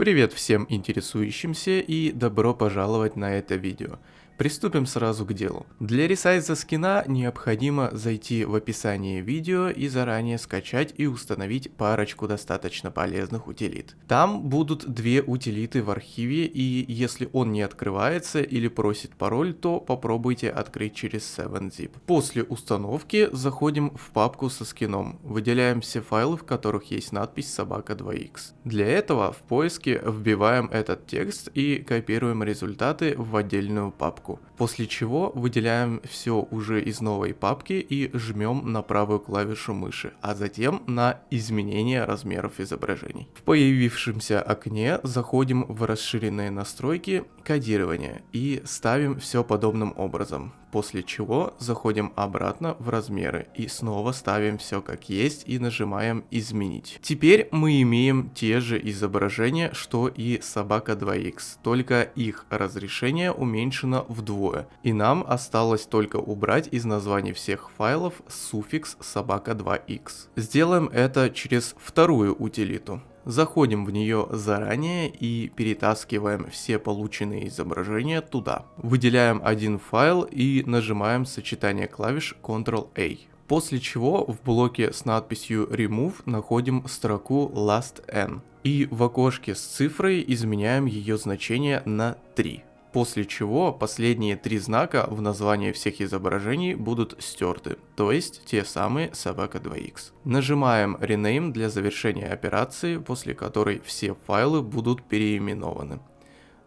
Привет всем интересующимся и добро пожаловать на это видео. Приступим сразу к делу. Для ресайза скина необходимо зайти в описание видео и заранее скачать и установить парочку достаточно полезных утилит. Там будут две утилиты в архиве и если он не открывается или просит пароль, то попробуйте открыть через 7-zip. После установки заходим в папку со скином, выделяем все файлы, в которых есть надпись собака 2x. Для этого в поиске вбиваем этот текст и копируем результаты в отдельную папку папку, после чего выделяем все уже из новой папки и жмем на правую клавишу мыши, а затем на изменение размеров изображений. В появившемся окне заходим в расширенные настройки кодирования и ставим все подобным образом после чего заходим обратно в размеры и снова ставим все как есть и нажимаем изменить. Теперь мы имеем те же изображения, что и собака 2x, только их разрешение уменьшено вдвое. И нам осталось только убрать из названий всех файлов суффикс собака 2x. Сделаем это через вторую утилиту. Заходим в нее заранее и перетаскиваем все полученные изображения туда. Выделяем один файл и нажимаем сочетание клавиш Ctrl-A. После чего в блоке с надписью Remove находим строку Last N. И в окошке с цифрой изменяем ее значение на 3 после чего последние три знака в названии всех изображений будут стерты, то есть те самые собака 2x. Нажимаем Rename для завершения операции, после которой все файлы будут переименованы.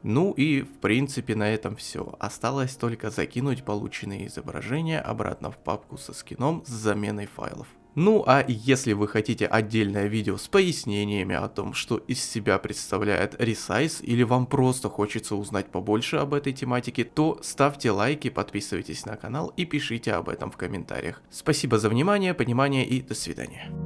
Ну и в принципе на этом все. Осталось только закинуть полученные изображения обратно в папку со скином с заменой файлов. Ну а если вы хотите отдельное видео с пояснениями о том, что из себя представляет Resize, или вам просто хочется узнать побольше об этой тематике, то ставьте лайки, подписывайтесь на канал и пишите об этом в комментариях. Спасибо за внимание, понимание и до свидания.